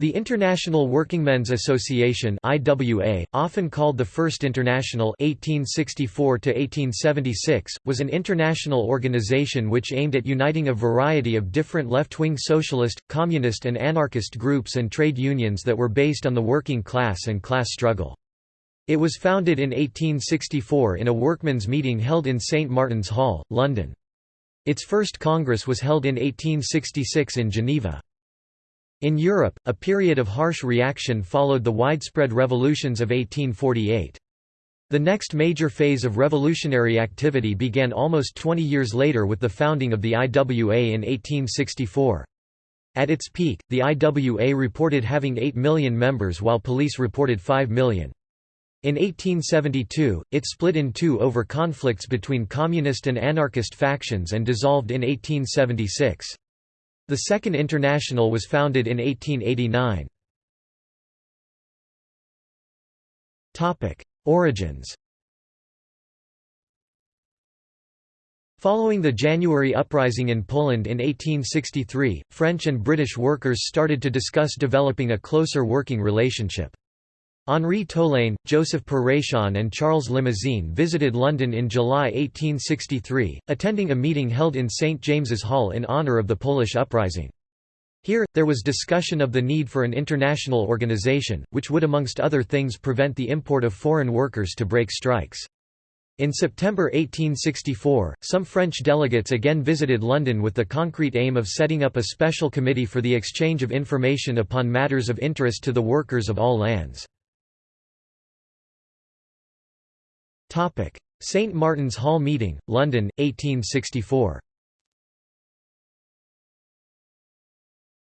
The International Workingmen's Association (IWA), often called the First International (1864–1876), was an international organization which aimed at uniting a variety of different left-wing socialist, communist, and anarchist groups and trade unions that were based on the working class and class struggle. It was founded in 1864 in a workmen's meeting held in St Martin's Hall, London. Its first congress was held in 1866 in Geneva. In Europe, a period of harsh reaction followed the widespread revolutions of 1848. The next major phase of revolutionary activity began almost 20 years later with the founding of the IWA in 1864. At its peak, the IWA reported having 8 million members while police reported 5 million. In 1872, it split in two over conflicts between communist and anarchist factions and dissolved in 1876. The Second International was founded in 1889. Origins Following the January uprising in Poland in 1863, French and British workers started to discuss developing a closer working relationship. Henri Tolain, Joseph Perrachon and Charles Limousin visited London in July 1863, attending a meeting held in St James's Hall in honour of the Polish uprising. Here, there was discussion of the need for an international organisation, which would amongst other things prevent the import of foreign workers to break strikes. In September 1864, some French delegates again visited London with the concrete aim of setting up a special committee for the exchange of information upon matters of interest to the workers of all lands. St Martin's Hall Meeting, London, 1864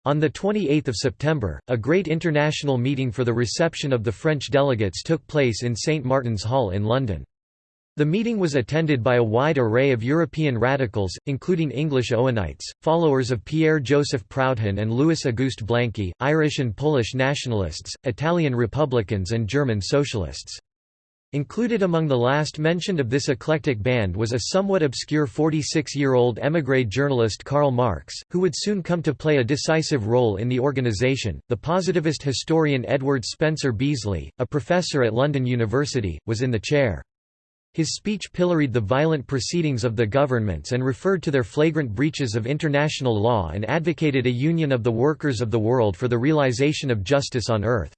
On 28 September, a great international meeting for the reception of the French delegates took place in St Martin's Hall in London. The meeting was attended by a wide array of European radicals, including English Owenites, followers of Pierre-Joseph Proudhon and Louis-Auguste Blanqui, Irish and Polish nationalists, Italian republicans and German socialists. Included among the last mentioned of this eclectic band was a somewhat obscure 46-year-old émigré journalist Karl Marx, who would soon come to play a decisive role in the organization. The positivist historian Edward Spencer Beesly, a professor at London University, was in the chair. His speech pilloried the violent proceedings of the governments and referred to their flagrant breaches of international law and advocated a union of the workers of the world for the realization of justice on earth.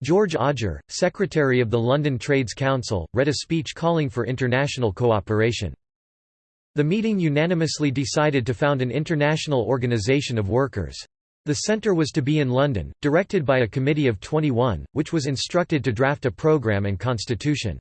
George Odger, secretary of the London Trades Council, read a speech calling for international cooperation. The meeting unanimously decided to found an international organisation of workers. The centre was to be in London, directed by a committee of 21, which was instructed to draft a programme and constitution.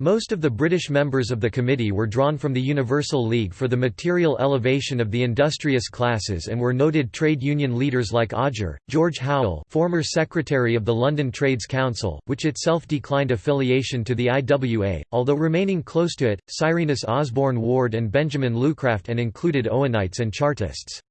Most of the British members of the committee were drawn from the Universal League for the Material Elevation of the Industrious Classes and were noted trade union leaders like Odger, George Howell former secretary of the London Trades Council, which itself declined affiliation to the IWA, although remaining close to it, Cyrenus Osborne Ward and Benjamin Lucraft and included Owenites and Chartists.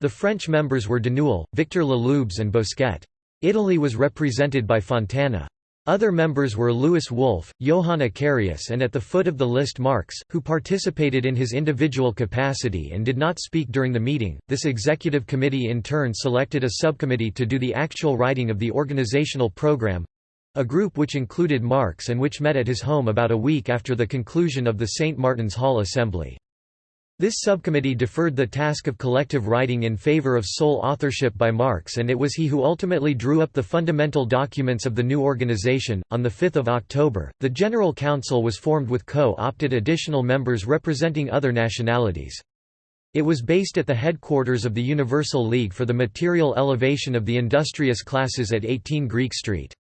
The French members were Denouille, Victor Le Lubez and Bosquet. Italy was represented by Fontana. Other members were Louis Wolff, Johann Eccarius and at the foot of the list Marx, who participated in his individual capacity and did not speak during the meeting. This executive committee in turn selected a subcommittee to do the actual writing of the organizational program a group which included Marx and which met at his home about a week after the conclusion of the St. Martin's Hall Assembly. This subcommittee deferred the task of collective writing in favor of sole authorship by Marx, and it was he who ultimately drew up the fundamental documents of the new organization. On 5 October, the General Council was formed with co opted additional members representing other nationalities. It was based at the headquarters of the Universal League for the Material Elevation of the Industrious Classes at 18 Greek Street.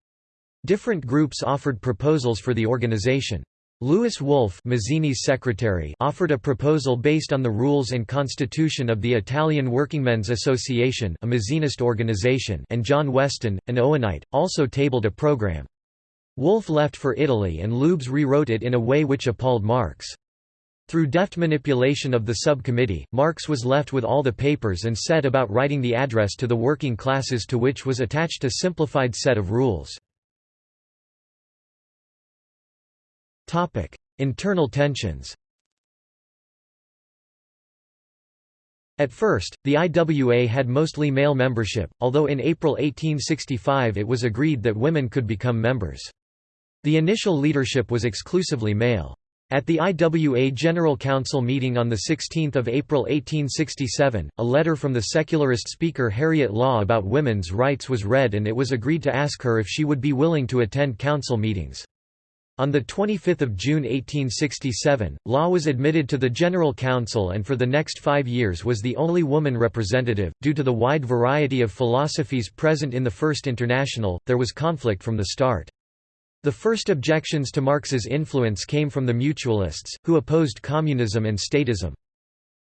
Different groups offered proposals for the organization. Louis Wolff Mazzini's secretary offered a proposal based on the rules and constitution of the Italian Workingmen's Association a Mazzinist organization and John Weston, an Owenite, also tabled a program. Wolff left for Italy and Loubes rewrote it in a way which appalled Marx. Through deft manipulation of the subcommittee, Marx was left with all the papers and set about writing the address to the working classes to which was attached a simplified set of rules. Internal tensions At first, the IWA had mostly male membership, although in April 1865 it was agreed that women could become members. The initial leadership was exclusively male. At the IWA General Council meeting on 16 April 1867, a letter from the secularist speaker Harriet Law about women's rights was read and it was agreed to ask her if she would be willing to attend council meetings. On 25 June 1867, Law was admitted to the General Council and for the next five years was the only woman representative. Due to the wide variety of philosophies present in the First International, there was conflict from the start. The first objections to Marx's influence came from the mutualists, who opposed communism and statism.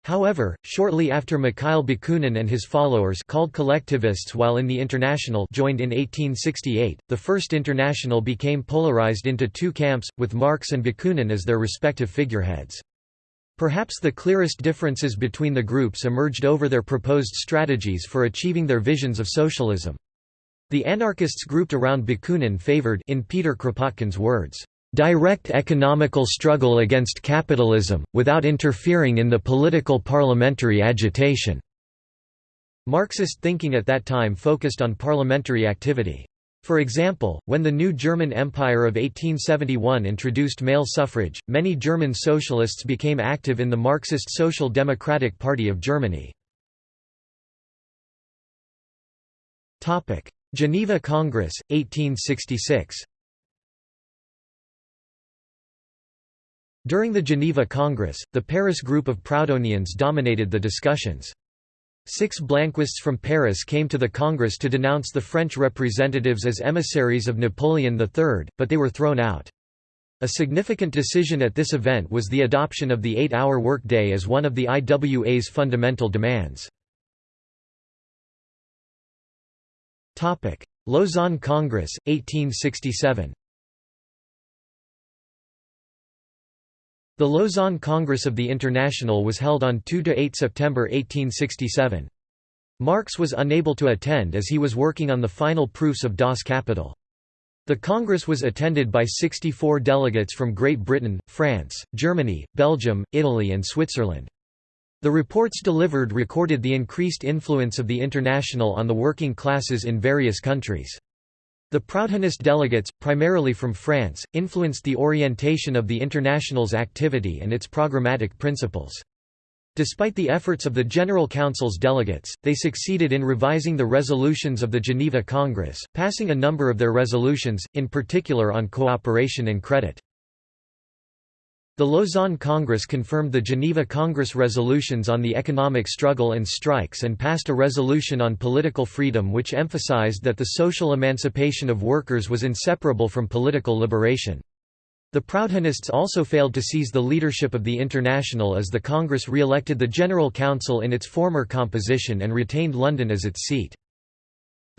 However, shortly after Mikhail Bakunin and his followers called collectivists while in the International joined in 1868, the First International became polarized into two camps, with Marx and Bakunin as their respective figureheads. Perhaps the clearest differences between the groups emerged over their proposed strategies for achieving their visions of socialism. The anarchists grouped around Bakunin favored in Peter Kropotkin's words, direct economical struggle against capitalism, without interfering in the political parliamentary agitation." Marxist thinking at that time focused on parliamentary activity. For example, when the new German Empire of 1871 introduced male suffrage, many German socialists became active in the Marxist Social Democratic Party of Germany. Geneva Congress, 1866 During the Geneva Congress, the Paris group of Proudhonians dominated the discussions. Six Blanquists from Paris came to the Congress to denounce the French representatives as emissaries of Napoleon III, but they were thrown out. A significant decision at this event was the adoption of the eight-hour workday as one of the IWA's fundamental demands. Lausanne Congress, 1867 The Lausanne Congress of the International was held on 2–8 September 1867. Marx was unable to attend as he was working on the final proofs of Das Kapital. The Congress was attended by 64 delegates from Great Britain, France, Germany, Belgium, Italy and Switzerland. The reports delivered recorded the increased influence of the International on the working classes in various countries. The Proudhonist delegates, primarily from France, influenced the orientation of the International's activity and its programmatic principles. Despite the efforts of the General Council's delegates, they succeeded in revising the resolutions of the Geneva Congress, passing a number of their resolutions, in particular on cooperation and credit. The Lausanne Congress confirmed the Geneva Congress resolutions on the economic struggle and strikes and passed a resolution on political freedom which emphasized that the social emancipation of workers was inseparable from political liberation. The Proudhonists also failed to seize the leadership of the International as the Congress re-elected the General Council in its former composition and retained London as its seat.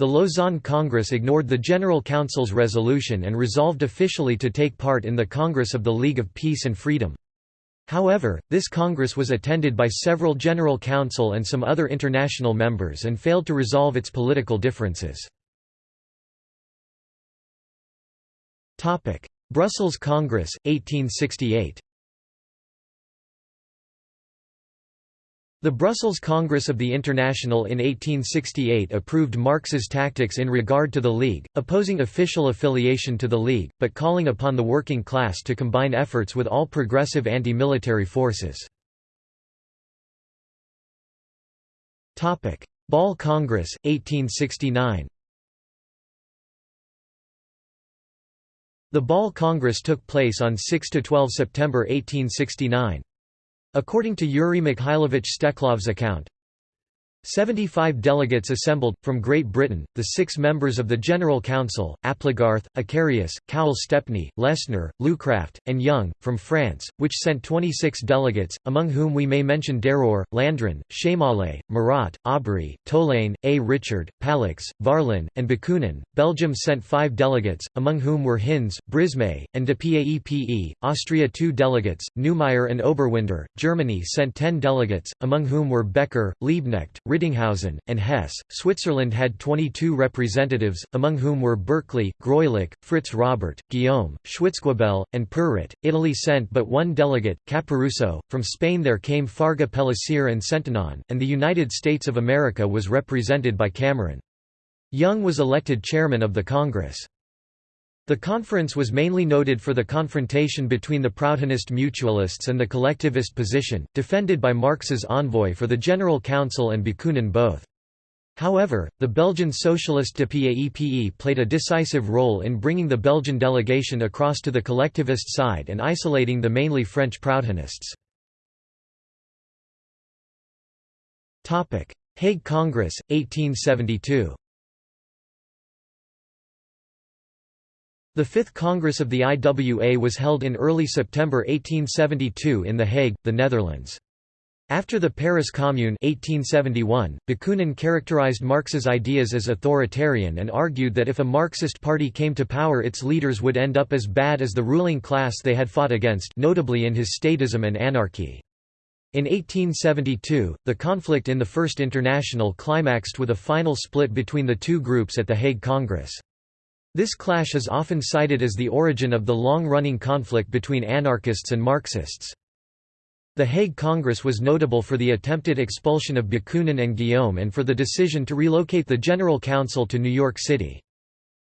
The Lausanne Congress ignored the General Council's resolution and resolved officially to take part in the Congress of the League of Peace and Freedom. However, this Congress was attended by several General Council and some other international members and failed to resolve its political differences. Brussels Congress, 1868 The Brussels Congress of the International in 1868 approved Marx's tactics in regard to the League, opposing official affiliation to the League, but calling upon the working class to combine efforts with all progressive anti-military forces. Bâle Congress, 1869 The Bâle Congress took place on 6–12 September 1869. According to Yuri Mikhailovich Steklov's account, 75 delegates assembled, from Great Britain, the six members of the General Council, Applegarth, Eccarius, Cowell Stepney, Lessner, Lucraft, and Young, from France, which sent 26 delegates, among whom we may mention Derour, Landrin, Chemale, Marat, Aubry, Tolain, A. Richard, Palix, Varlin, and Bakunin. Belgium sent five delegates, among whom were Hinz, Brismée, and de Paepe, Austria two delegates, Neumayer and Oberwinder. Germany sent ten delegates, among whom were Becker, Liebknecht, Rittinghausen, and Hesse. Switzerland had 22 representatives, among whom were Berkeley, Greulich, Fritz Robert, Guillaume, Schwitzguebel, and Perret. Italy sent but one delegate, Caporusso. From Spain there came Farga Pellicer and Sentiñon, and the United States of America was represented by Cameron. Young was elected chairman of the Congress. The conference was mainly noted for the confrontation between the Proudhonist mutualists and the collectivist position, defended by Marx's envoy for the General Council and Bakunin both. However, the Belgian Socialist de PAEPE played a decisive role in bringing the Belgian delegation across to the collectivist side and isolating the mainly French Proudhonists. Hague Congress, 1872 The Fifth Congress of the IWA was held in early September 1872 in The Hague, the Netherlands. After the Paris Commune 1871, Bakunin characterized Marx's ideas as authoritarian and argued that if a Marxist party came to power its leaders would end up as bad as the ruling class they had fought against notably in his statism and anarchy. In 1872, the conflict in the First International climaxed with a final split between the two groups at the Hague Congress. This clash is often cited as the origin of the long-running conflict between anarchists and Marxists. The Hague Congress was notable for the attempted expulsion of Bakunin and Guillaume and for the decision to relocate the General Council to New York City.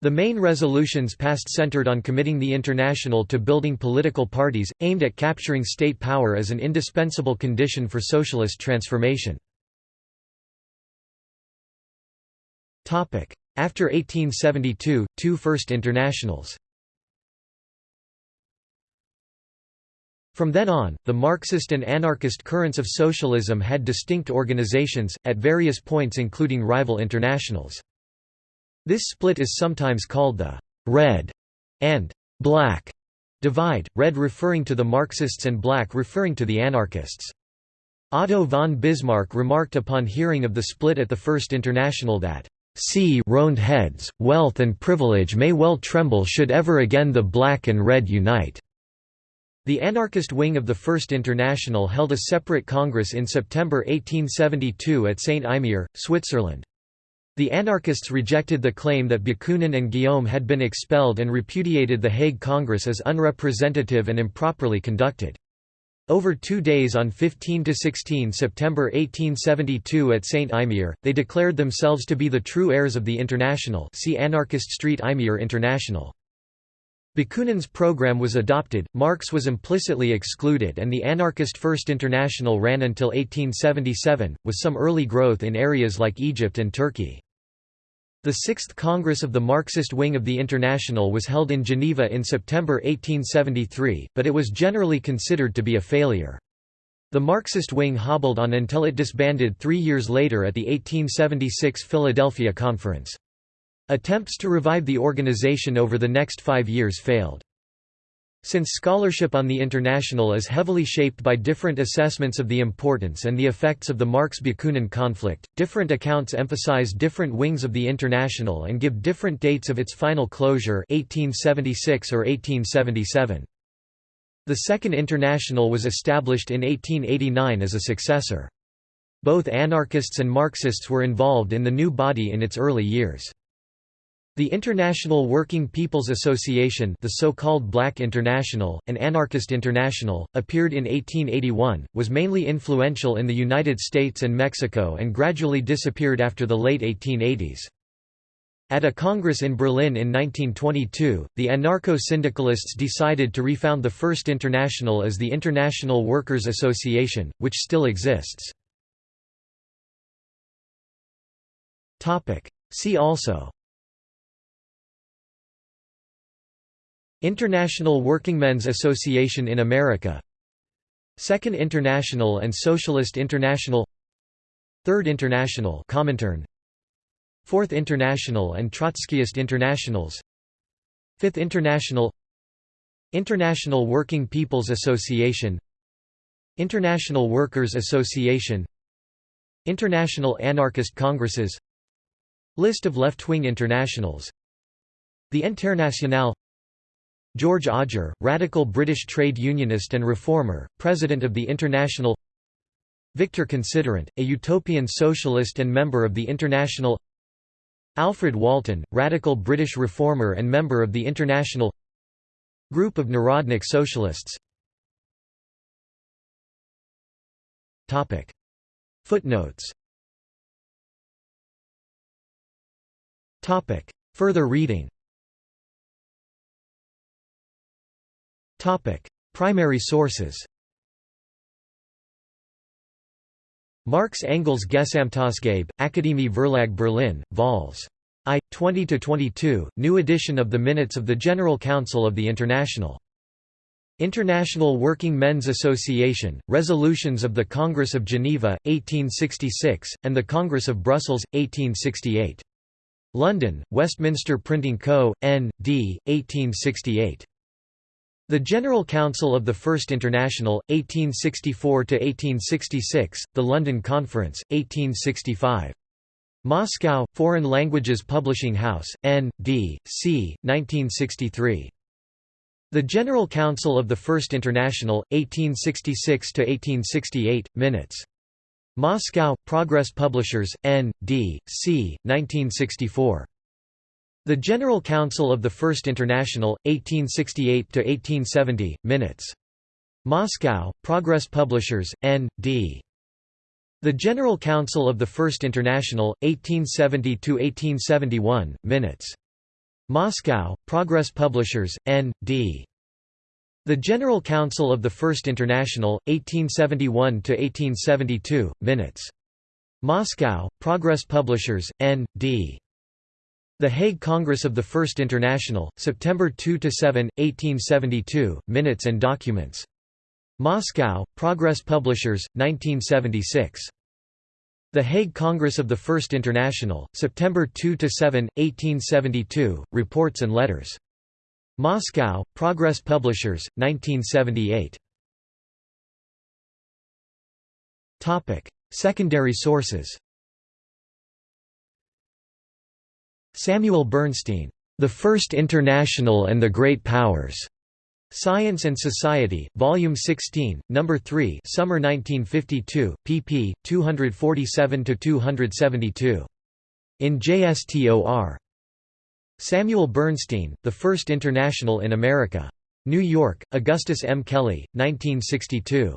The main resolutions passed centered on committing the International to building political parties, aimed at capturing state power as an indispensable condition for socialist transformation. After 1872, two First Internationals From then on, the Marxist and anarchist currents of socialism had distinct organizations, at various points including rival internationals. This split is sometimes called the «red» and «black» divide, red referring to the Marxists and black referring to the anarchists. Otto von Bismarck remarked upon hearing of the split at the First International that See round heads, wealth and privilege may well tremble should ever again the black and red unite." The anarchist wing of the First International held a separate congress in September 1872 at Saint-Imier, Switzerland. The anarchists rejected the claim that Bakunin and Guillaume had been expelled and repudiated the Hague Congress as unrepresentative and improperly conducted. Over two days on 15–16 September 1872 at Saint-Imier, they declared themselves to be the true heirs of the International see Anarchist Street Imier International. Bakunin's program was adopted, Marx was implicitly excluded and the anarchist First International ran until 1877, with some early growth in areas like Egypt and Turkey. The Sixth Congress of the Marxist wing of the International was held in Geneva in September 1873, but it was generally considered to be a failure. The Marxist wing hobbled on until it disbanded three years later at the 1876 Philadelphia Conference. Attempts to revive the organization over the next five years failed. Since scholarship on the International is heavily shaped by different assessments of the importance and the effects of the Marx-Bakunin conflict, different accounts emphasize different wings of the International and give different dates of its final closure 1876 or 1877. The Second International was established in 1889 as a successor. Both anarchists and Marxists were involved in the new body in its early years. The International Working People's Association the so-called Black International, and Anarchist International, appeared in 1881, was mainly influential in the United States and Mexico and gradually disappeared after the late 1880s. At a congress in Berlin in 1922, the anarcho-syndicalists decided to refound the First International as the International Workers' Association, which still exists. See also International Workingmen's Association in America. Second International and Socialist International. Third International Comintern. Fourth International and Trotskyist Internationals. Fifth International. International Working People's Association. International Workers' Association. International Anarchist Congresses. List of left-wing internationals. The Internationale George Odger, radical British trade unionist and reformer, president of the International Victor Considerant, a utopian socialist and member of the International Alfred Walton, radical British reformer and member of the International Group of Narodnik Socialists. Footnotes. Further reading Primary sources Marx Engels Gesamtausgabe, Akademie Verlag Berlin, Vols. I. 20–22, new edition of the Minutes of the General Council of the International. International Working Men's Association, Resolutions of the Congress of Geneva, 1866, and the Congress of Brussels, 1868. London, Westminster Printing Co., N. D., 1868. The General Council of the First International, 1864–1866, the London Conference, 1865. Moscow, Foreign Languages Publishing House, N. D. C. 1963. The General Council of the First International, 1866–1868, Minutes. Moscow, Progress Publishers, N. D. C. 1964. The General Council of the First International, 1868–1870, Minutes. Moscow, Progress Publishers, N. D. The General Council of the First International, 1870–1871, Minutes. Moscow, Progress Publishers, N. D. The General Council of the First International, 1871–1872, Minutes. Moscow, Progress Publishers, N. The Hague Congress of the First International, September 2–7, 1872, Minutes and Documents. Moscow, Progress Publishers, 1976. The Hague Congress of the First International, September 2–7, 1872, Reports and Letters. Moscow, Progress Publishers, 1978. Secondary sources Samuel Bernstein, The First International and the Great Powers. Science and Society, Volume 16, No. 3 Summer 1952, pp. 247–272. In JSTOR. Samuel Bernstein, The First International in America. New York, Augustus M. Kelley, 1962.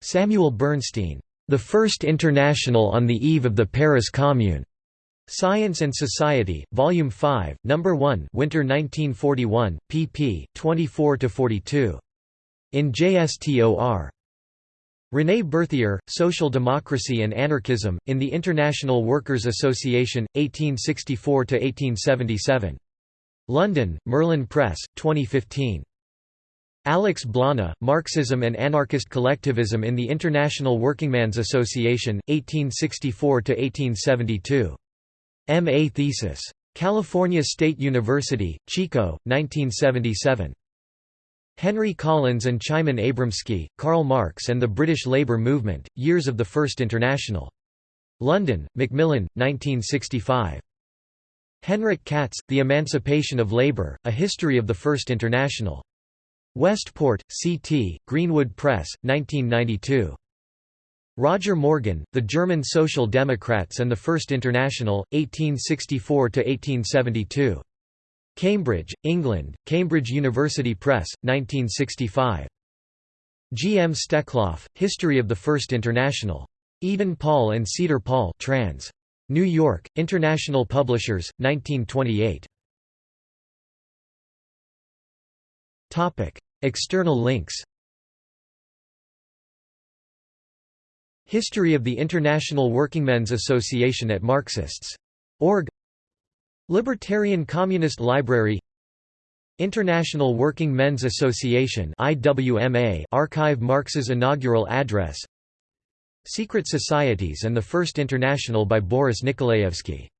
Samuel Bernstein, The First International on the Eve of the Paris Commune. Science and Society, Volume 5, No. 1 Winter 1941, pp. 24–42. In JSTOR. René Berthier, Social Democracy and Anarchism, in the International Workers' Association, 1864–1877. London, Merlin Press, 2015. Alex Blana, Marxism and Anarchist Collectivism in the International Workingmen's Association, 1864–1872. M.A. thesis. California State University, Chico, 1977. Henry Collins and Chimen Abramsky, Karl Marx and the British Labour Movement, Years of the First International. London, Macmillan, 1965. Henrik Katz, The Emancipation of Labour, A History of the First International. Westport, C.T., Greenwood Press, 1992. Roger Morgan, The German Social Democrats and the First International, 1864–1872. Cambridge, England, Cambridge University Press, 1965. G. M. Steklov, History of the First International. Eden Paul and Cedar Paul trans. New York, International Publishers, 1928. External links History of the International Workingmen's Association at Marxists.org Libertarian Communist Library. International Working Men's Association archive Marx's inaugural address. Secret Societies and the First International by Boris Nikolaevsky